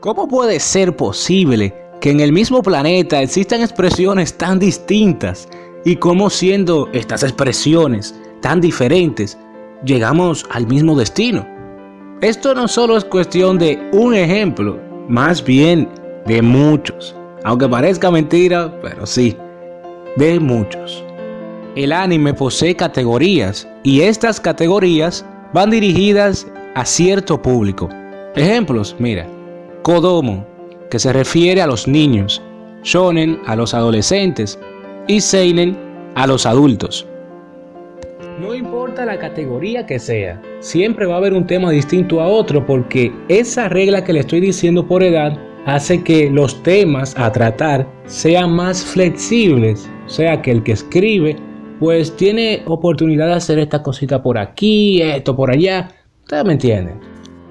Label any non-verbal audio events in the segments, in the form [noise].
¿Cómo puede ser posible que en el mismo planeta existan expresiones tan distintas y cómo siendo estas expresiones tan diferentes llegamos al mismo destino? Esto no solo es cuestión de un ejemplo, más bien de muchos. Aunque parezca mentira, pero sí, de muchos. El anime posee categorías y estas categorías van dirigidas a cierto público. Ejemplos, mira, Kodomo, que se refiere a los niños, Shonen a los adolescentes y Seinen a los adultos. No importa la categoría que sea, siempre va a haber un tema distinto a otro porque esa regla que le estoy diciendo por edad hace que los temas a tratar sean más flexibles. O sea que el que escribe pues tiene oportunidad de hacer esta cosita por aquí, esto por allá. Ustedes me entienden.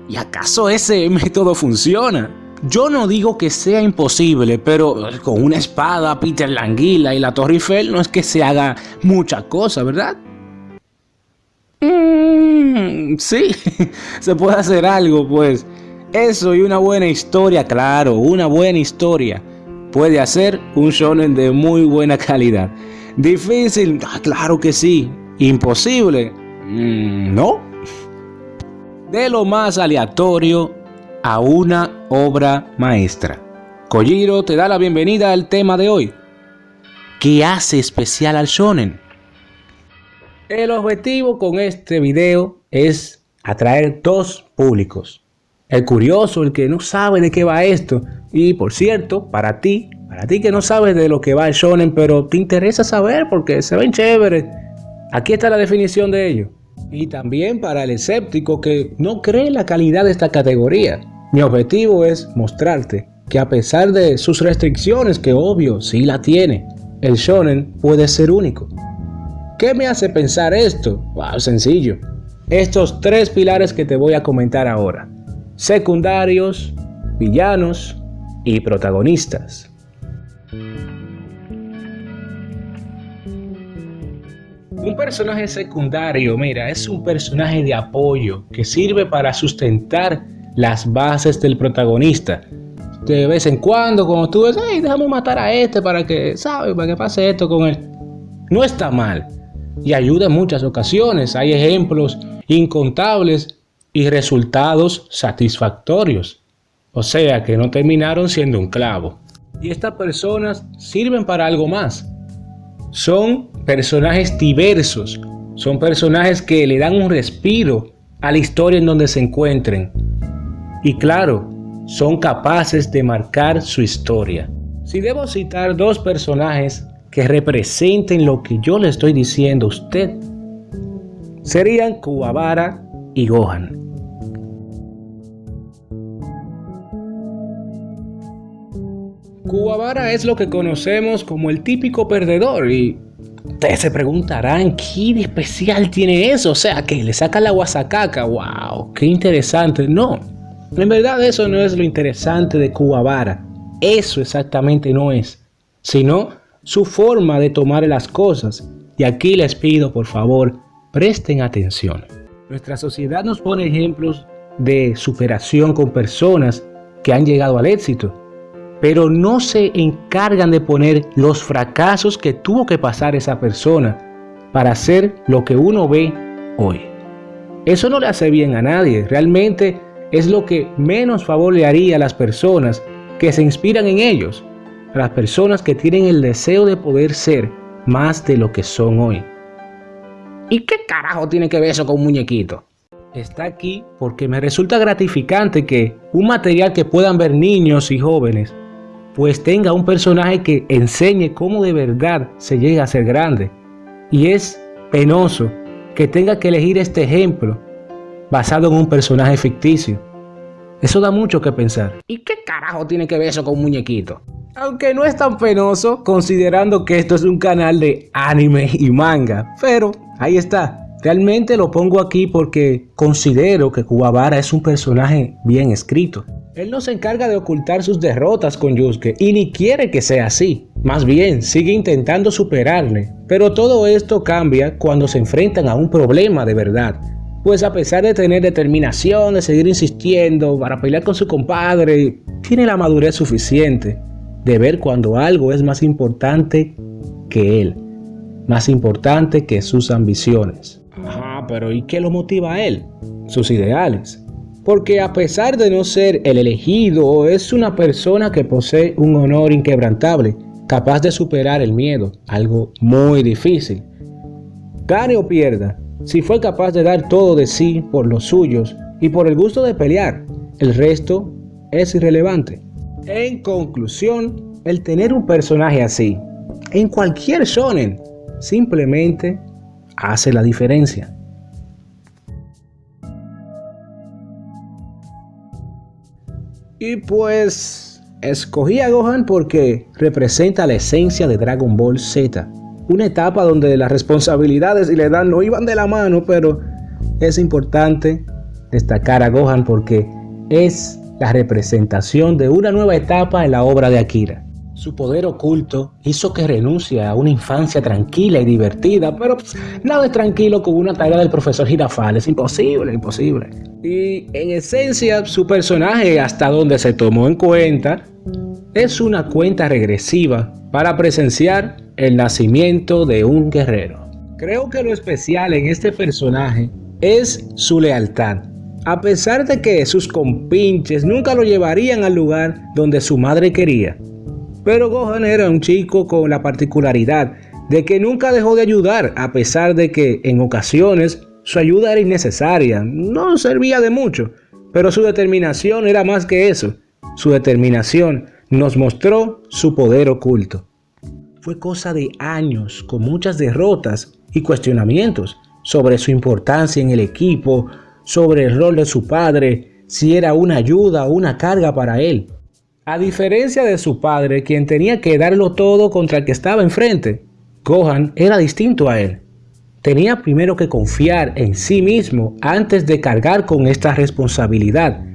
¿Y acaso ese [laughs] método funciona? Yo no digo que sea imposible, pero con una espada, Peter Languila y la Torre Eiffel no es que se haga mucha cosa, ¿verdad? Mm, sí, [laughs] se puede hacer algo, pues. Eso y una buena historia, claro, una buena historia puede hacer un shonen de muy buena calidad. Difícil, ah, claro que sí. Imposible, mm, no. De lo más aleatorio a una obra maestra. Kojiro te da la bienvenida al tema de hoy. ¿Qué hace especial al shonen? El objetivo con este video es atraer dos públicos. El curioso, el que no sabe de qué va esto. Y por cierto, para ti, para ti que no sabes de lo que va el shonen, pero te interesa saber porque se ven chéveres. Aquí está la definición de ello. Y también para el escéptico que no cree la calidad de esta categoría. Mi objetivo es mostrarte que a pesar de sus restricciones, que obvio sí la tiene, el shonen puede ser único. ¿Qué me hace pensar esto? Wow, sencillo. Estos tres pilares que te voy a comentar ahora. Secundarios, villanos y protagonistas. Un personaje secundario, mira, es un personaje de apoyo que sirve para sustentar las bases del protagonista. De vez en cuando, como tú ves, hey, déjame matar a este para que, ¿sabes? Para que pase esto con él. No está mal y ayuda en muchas ocasiones. Hay ejemplos incontables y resultados satisfactorios. O sea que no terminaron siendo un clavo. Y estas personas sirven para algo más. Son personajes diversos. Son personajes que le dan un respiro a la historia en donde se encuentren. Y claro, son capaces de marcar su historia. Si debo citar dos personajes que representen lo que yo le estoy diciendo a usted serían Kuwabara y Gohan. Kuwabara es lo que conocemos como el típico perdedor y ustedes se preguntarán qué de especial tiene eso, o sea, que le saca la guasacaca, wow, qué interesante. No, en verdad eso no es lo interesante de Kuwabara, eso exactamente no es, sino su forma de tomar las cosas. Y aquí les pido por favor, presten atención. Nuestra sociedad nos pone ejemplos de superación con personas que han llegado al éxito, pero no se encargan de poner los fracasos que tuvo que pasar esa persona para hacer lo que uno ve hoy. Eso no le hace bien a nadie, realmente es lo que menos favor le haría a las personas que se inspiran en ellos las personas que tienen el deseo de poder ser más de lo que son hoy. ¿Y qué carajo tiene que ver eso con un muñequito? Está aquí porque me resulta gratificante que un material que puedan ver niños y jóvenes pues tenga un personaje que enseñe cómo de verdad se llega a ser grande. Y es penoso que tenga que elegir este ejemplo basado en un personaje ficticio. Eso da mucho que pensar. ¿Y qué carajo tiene que ver eso con un muñequito? Aunque no es tan penoso considerando que esto es un canal de anime y manga. Pero ahí está. Realmente lo pongo aquí porque considero que Kuwabara es un personaje bien escrito. Él no se encarga de ocultar sus derrotas con Yusuke y ni quiere que sea así. Más bien, sigue intentando superarle. Pero todo esto cambia cuando se enfrentan a un problema de verdad. Pues a pesar de tener determinación, de seguir insistiendo para pelear con su compadre, tiene la madurez suficiente de ver cuando algo es más importante que él, más importante que sus ambiciones. Ajá, pero ¿y qué lo motiva a él? Sus ideales. Porque a pesar de no ser el elegido, es una persona que posee un honor inquebrantable, capaz de superar el miedo, algo muy difícil. Gane o pierda, si fue capaz de dar todo de sí por los suyos y por el gusto de pelear, el resto es irrelevante. En conclusión, el tener un personaje así, en cualquier shonen, simplemente hace la diferencia. Y pues escogí a Gohan porque representa la esencia de Dragon Ball Z. Una etapa donde las responsabilidades y la edad no iban de la mano, pero es importante destacar a Gohan porque es la representación de una nueva etapa en la obra de Akira. Su poder oculto hizo que renuncie a una infancia tranquila y divertida, pero pues, nada es tranquilo con una tarea del profesor Girafal, es imposible, imposible. Y en esencia, su personaje, hasta donde se tomó en cuenta, es una cuenta regresiva para presenciar el nacimiento de un guerrero. Creo que lo especial en este personaje es su lealtad. A pesar de que sus compinches nunca lo llevarían al lugar donde su madre quería, pero Gohan era un chico con la particularidad de que nunca dejó de ayudar a pesar de que en ocasiones su ayuda era innecesaria, no servía de mucho, pero su determinación era más que eso. Su determinación nos mostró su poder oculto. Fue cosa de años con muchas derrotas y cuestionamientos sobre su importancia en el equipo, sobre el rol de su padre, si era una ayuda o una carga para él. A diferencia de su padre, quien tenía que darlo todo contra el que estaba enfrente, Gohan era distinto a él. Tenía primero que confiar en sí mismo antes de cargar con esta responsabilidad.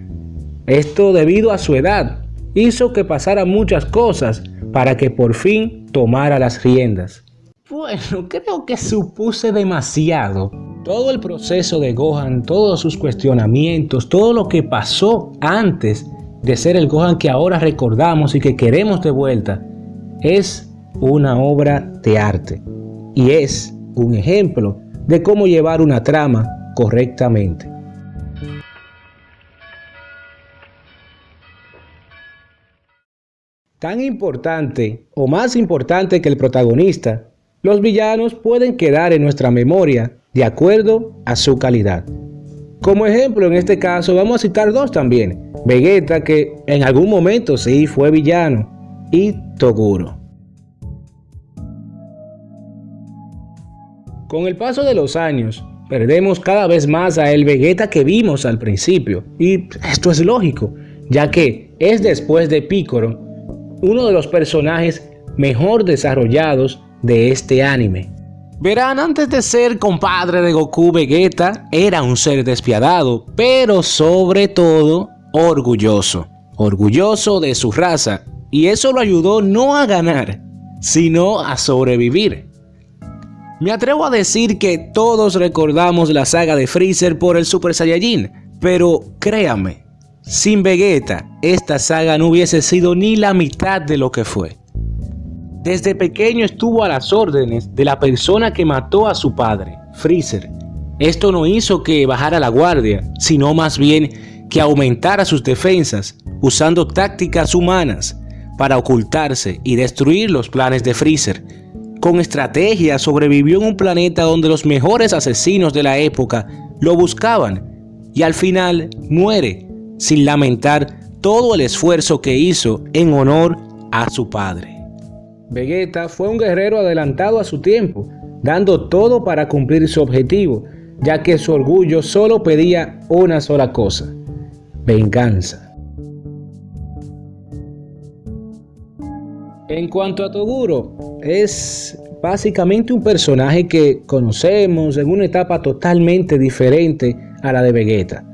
Esto debido a su edad, hizo que pasara muchas cosas para que por fin tomara las riendas. Bueno, creo que supuse demasiado. Todo el proceso de Gohan, todos sus cuestionamientos, todo lo que pasó antes de ser el Gohan que ahora recordamos y que queremos de vuelta, es una obra de arte y es un ejemplo de cómo llevar una trama correctamente. Tan importante o más importante que el protagonista, los villanos pueden quedar en nuestra memoria de acuerdo a su calidad. Como ejemplo, en este caso vamos a citar dos también. Vegeta, que en algún momento sí fue villano, y Toguro. Con el paso de los años, perdemos cada vez más a el Vegeta que vimos al principio. Y esto es lógico, ya que es después de Piccolo uno de los personajes mejor desarrollados de este anime. Verán, antes de ser compadre de Goku, Vegeta era un ser despiadado, pero sobre todo orgulloso. Orgulloso de su raza, y eso lo ayudó no a ganar, sino a sobrevivir. Me atrevo a decir que todos recordamos la saga de Freezer por el Super Saiyajin, pero créame, sin Vegeta, esta saga no hubiese sido ni la mitad de lo que fue. Desde pequeño estuvo a las órdenes de la persona que mató a su padre, Freezer. Esto no hizo que bajara la guardia, sino más bien que aumentara sus defensas, usando tácticas humanas para ocultarse y destruir los planes de Freezer. Con estrategia sobrevivió en un planeta donde los mejores asesinos de la época lo buscaban y al final muere sin lamentar todo el esfuerzo que hizo en honor a su padre. Vegeta fue un guerrero adelantado a su tiempo, dando todo para cumplir su objetivo, ya que su orgullo solo pedía una sola cosa, venganza. En cuanto a Toguro, es básicamente un personaje que conocemos en una etapa totalmente diferente a la de Vegeta.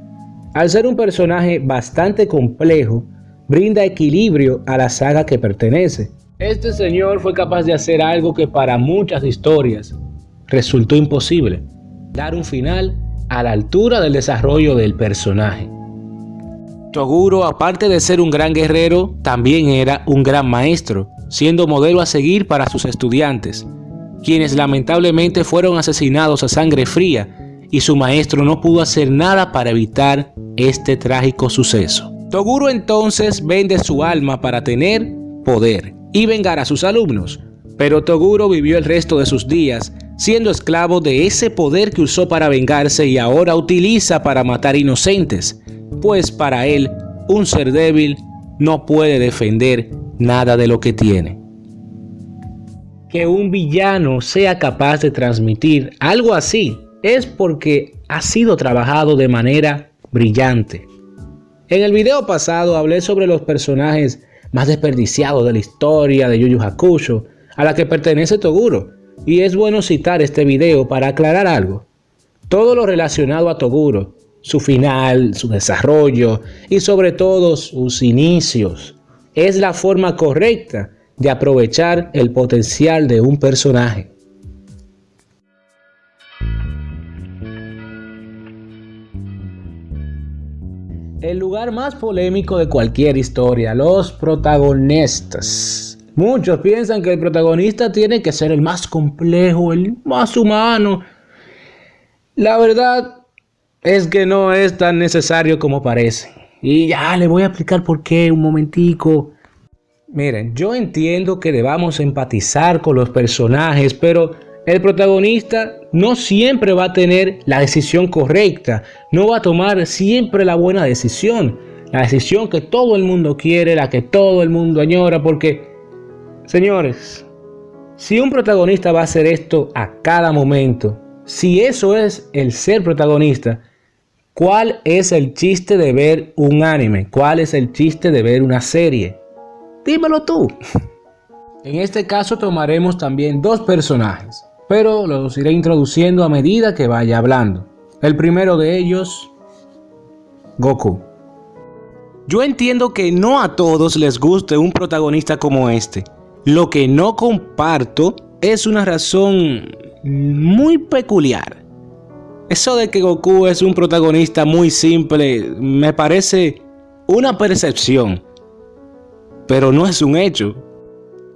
Al ser un personaje bastante complejo, brinda equilibrio a la saga que pertenece, este señor fue capaz de hacer algo que para muchas historias resultó imposible, dar un final a la altura del desarrollo del personaje. Toguro, aparte de ser un gran guerrero, también era un gran maestro, siendo modelo a seguir para sus estudiantes, quienes lamentablemente fueron asesinados a sangre fría y su maestro no pudo hacer nada para evitar este trágico suceso. Toguro entonces vende su alma para tener poder y vengar a sus alumnos, pero Toguro vivió el resto de sus días siendo esclavo de ese poder que usó para vengarse y ahora utiliza para matar inocentes, pues para él, un ser débil no puede defender nada de lo que tiene. Que un villano sea capaz de transmitir algo así es porque ha sido trabajado de manera brillante. En el video pasado hablé sobre los personajes más desperdiciados de la historia de Yu Yu Hakusho, a la que pertenece Toguro, y es bueno citar este video para aclarar algo. Todo lo relacionado a Toguro, su final, su desarrollo y sobre todo sus inicios, es la forma correcta de aprovechar el potencial de un personaje. El lugar más polémico de cualquier historia, los protagonistas. Muchos piensan que el protagonista tiene que ser el más complejo, el más humano. La verdad es que no es tan necesario como parece. Y ya le voy a explicar por qué un momentico. Miren, yo entiendo que debamos empatizar con los personajes, pero el protagonista no siempre va a tener la decisión correcta, no va a tomar siempre la buena decisión, la decisión que todo el mundo quiere, la que todo el mundo añora, porque, señores, si un protagonista va a hacer esto a cada momento, si eso es el ser protagonista, ¿cuál es el chiste de ver un anime? ¿Cuál es el chiste de ver una serie? Dímelo tú. [laughs] En este caso tomaremos también dos personajes, pero los iré introduciendo a medida que vaya hablando. El primero de ellos, Goku. Yo entiendo que no a todos les guste un protagonista como este. Lo que no comparto es una razón muy peculiar. Eso de que Goku es un protagonista muy simple me parece una percepción, pero no es un hecho.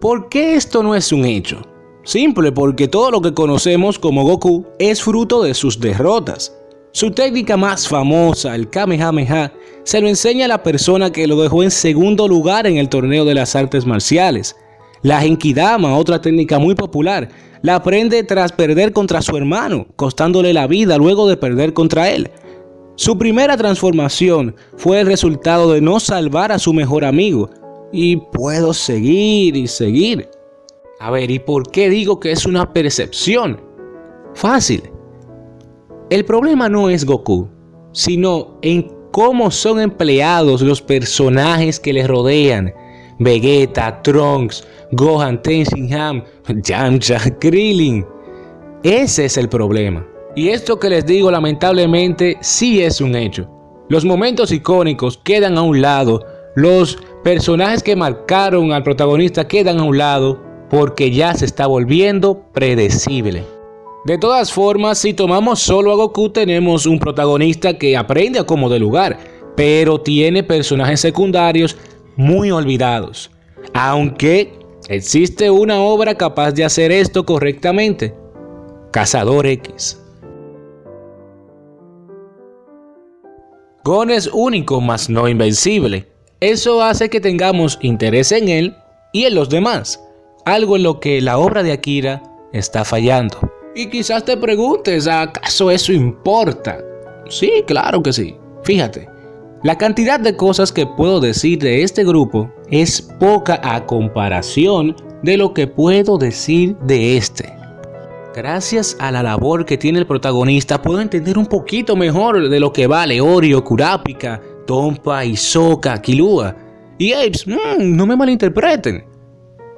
¿Por qué esto no es un hecho? Simple, porque todo lo que conocemos como Goku es fruto de sus derrotas. Su técnica más famosa, el Kamehameha, se lo enseña a la persona que lo dejó en segundo lugar en el torneo de las artes marciales. La Genkidama, otra técnica muy popular, la aprende tras perder contra su hermano, costándole la vida luego de perder contra él. Su primera transformación fue el resultado de no salvar a su mejor amigo. Y puedo seguir y seguir. A ver, ¿y por qué digo que es una percepción? Fácil. El problema no es Goku, sino en cómo son empleados los personajes que les rodean. Vegeta, Trunks, Gohan, Tenshinhan, [laughs] Yamcha, Krillin. Ese es el problema. Y esto que les digo lamentablemente sí es un hecho. Los momentos icónicos quedan a un lado, los personajes que marcaron al protagonista quedan a un lado porque ya se está volviendo predecible. De todas formas, si tomamos solo a Goku tenemos un protagonista que aprende a como de lugar, pero tiene personajes secundarios muy olvidados. Aunque existe una obra capaz de hacer esto correctamente. Cazador X. Gon es único, mas no invencible. Eso hace que tengamos interés en él y en los demás algo en lo que la obra de Akira está fallando. Y quizás te preguntes, ¿acaso eso importa? Sí, claro que sí. Fíjate, la cantidad de cosas que puedo decir de este grupo es poca a comparación de lo que puedo decir de este. Gracias a la labor que tiene el protagonista puedo entender un poquito mejor de lo que vale Oreo, Kurapika, Tompa, Isoka, Kilua. Y Apes, mm, no me malinterpreten.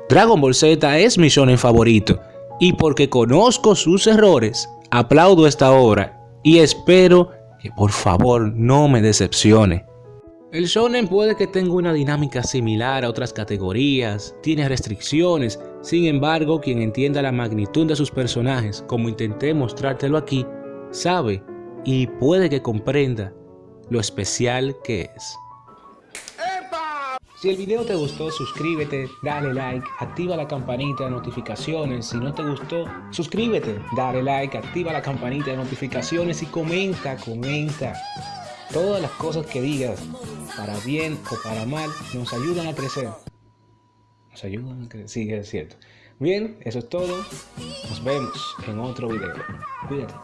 Dragon Ball Z es mi shonen favorito y porque conozco sus errores, aplaudo esta obra y espero que por favor no me decepcione. El shonen puede que tenga una dinámica similar a otras categorías, tiene restricciones, sin embargo quien entienda la magnitud de sus personajes como intenté mostrártelo aquí, sabe y puede que comprenda lo especial que es. Si el video te gustó, suscríbete, dale like, activa la campanita de notificaciones. Si no te gustó, suscríbete, dale like, activa la campanita de notificaciones y comenta, comenta. Todas las cosas que digas, para bien o para mal, nos ayudan a crecer. Nos ayudan a crecer, sí, es cierto. Bien, eso es todo. Nos vemos en otro video. Cuídate.